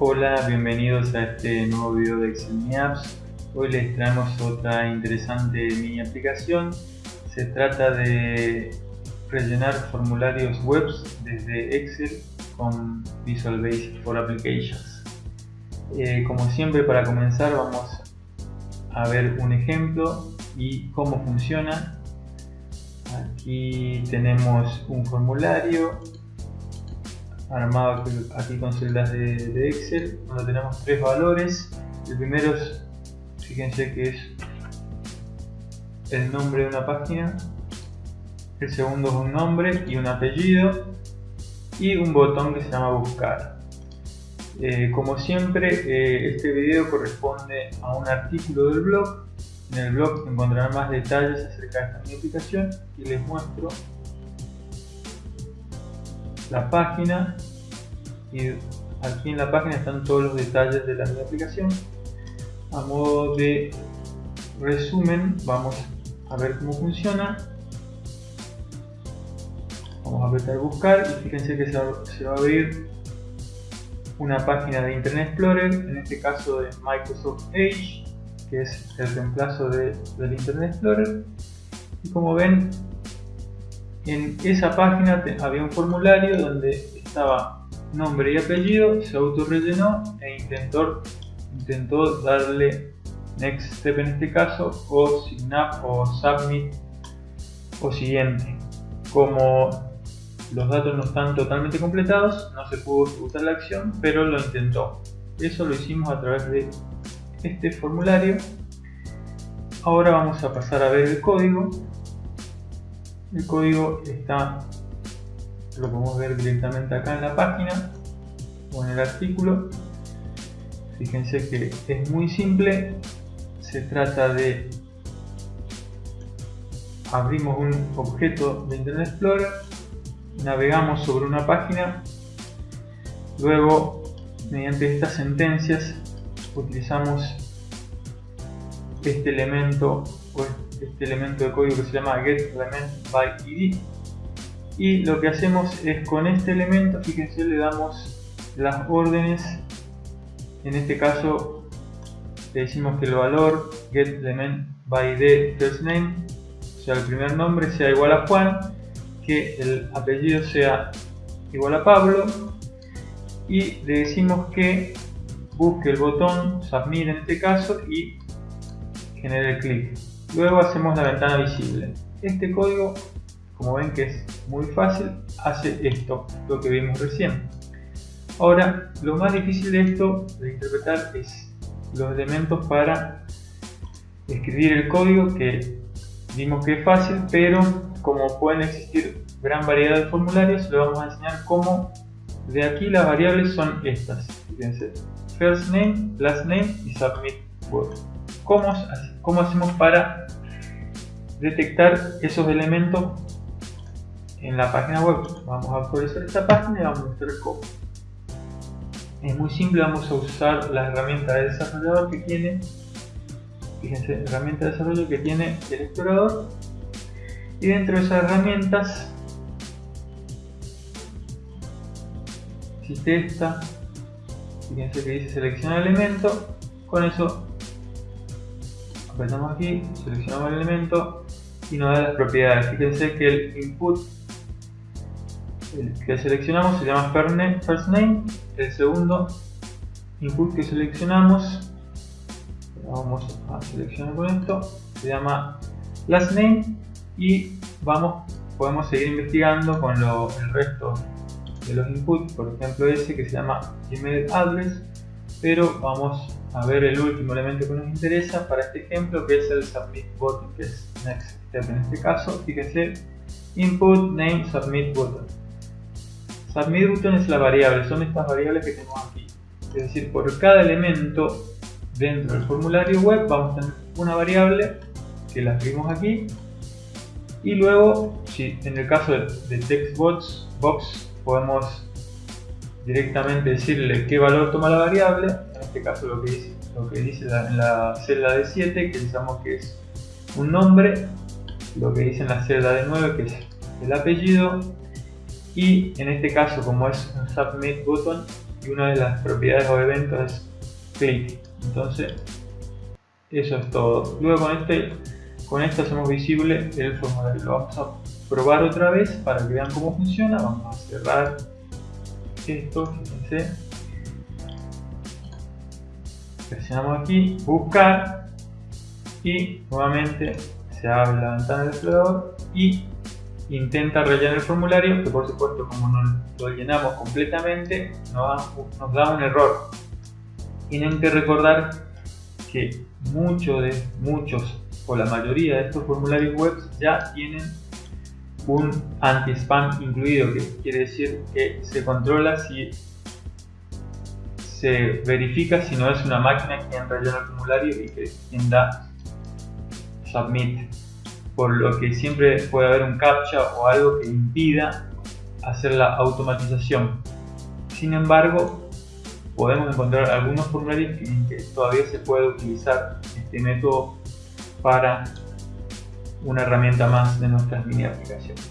Hola, bienvenidos a este nuevo video de Excel Mi Apps. Hoy les traemos otra interesante mini aplicación. Se trata de rellenar formularios web desde Excel con Visual Basic for Applications. Eh, como siempre para comenzar vamos a ver un ejemplo y cómo funciona. Aquí tenemos un formulario armado aquí con celdas de, Excel. Donde tenemos tres valores. El primero es fíjense que es el nombre de una página. El segundo es un nombre y un apellido. Y un botón que se llama buscar. Eh, como siempre eh, este video corresponde a un artículo del blog. En el blog encontrarán más detalles acerca de esta mi aplicación y les muestro la página y aquí en la página están todos los detalles de la mi aplicación. A modo de resumen vamos a ver cómo funciona. Vamos a apretar buscar y fíjense que se va, a abrir una página de Internet Explorer en este caso de Microsoft Edge que es el reemplazo de, del Internet Explorer. Y como ven en esa página había un formulario donde estaba nombre y apellido, se auto rellenó e intentó, intentó darle next step en este caso o sign up o submit o siguiente. Como los datos no están totalmente completados, no se pudo ejecutar la acción, pero lo intentó. Eso lo hicimos a través de este formulario. Ahora vamos a pasar a ver el código el código está lo podemos ver directamente acá en la página o en el artículo. Fíjense que es muy simple. Se trata de abrimos un objeto de Internet Explorer navegamos sobre una página luego mediante estas sentencias utilizamos este elemento este elemento de código que se llama getElementById y lo que hacemos es con este elemento, fíjense, le damos las órdenes. En este caso le decimos que el valor getElementById firstName o sea el primer nombre sea igual a Juan que el apellido sea igual a Pablo. Y le decimos que busque el botón submit en este caso y genere el clic Luego hacemos la ventana visible. Este código, como ven que es muy fácil, hace esto, lo que vimos recién. Ahora, lo más difícil de esto de interpretar es los elementos para escribir el código que vimos que es fácil, pero como pueden existir gran variedad de formularios, le vamos a enseñar cómo de aquí las variables son estas. Fíjense, first name, last name y submit word. ¿Cómo, ¿Cómo hacemos para detectar esos elementos en la página web. Vamos a actualizar esta página y vamos a mostrar cómo. Es muy simple, vamos a usar la herramienta de desarrollador que tiene, fíjense, herramienta de desarrollo que tiene el explorador y dentro de esas herramientas existe esta, fíjense que dice seleccionar elemento, con eso apretamos aquí, seleccionamos el elemento y nos da las propiedades. Fíjense que el input que seleccionamos se llama first name, el segundo input que seleccionamos, vamos a seleccionar con esto, se llama last name y vamos, podemos seguir investigando con el resto de los inputs, por ejemplo ese que se llama email address, pero vamos a ver el último elemento que nos interesa para este ejemplo que es el submit button que es next step en este caso. Fíjense input name submit button. Submit button es la variable son estas variables que tenemos aquí. Es decir por cada elemento dentro del formulario web vamos a tener una variable que la escribimos aquí. Y luego si en el caso de textbox box podemos directamente decirle qué valor toma la variable, este caso lo que dice, lo que dice en la celda de 7, que pensamos que es un nombre, lo que dice en la celda de 9, que es el apellido, y en este caso como es un submit button, y una de las propiedades o eventos es click. Entonces, eso es todo. Luego con este, con esto hacemos visible el formulario. Lo vamos a probar otra vez para que vean cómo funciona. Vamos a cerrar esto, fíjense. Presionamos aquí, buscar y nuevamente se abre la ventana del explorador y intenta rellenar el formulario que por supuesto como no lo llenamos completamente nos da un error. Tienen que recordar que muchos de muchos o la mayoría de estos formularios web ya tienen un anti-spam incluido, que quiere decir que se controla si se verifica si no es una máquina quien rellena el formulario y que quien da submit, por lo que siempre puede haber un captcha o algo que impida hacer la automatización. Sin embargo, podemos encontrar algunos formularios en que todavía se puede utilizar este método para una herramienta más de nuestras mini aplicaciones.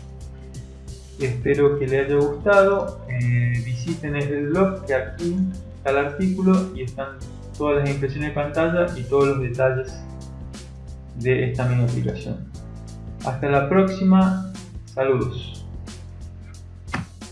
Espero que les haya gustado, eh, visiten el blog que aquí está el artículo y están todas las impresiones de pantalla y todos los detalles de esta mini aplicación. Hasta la próxima, saludos.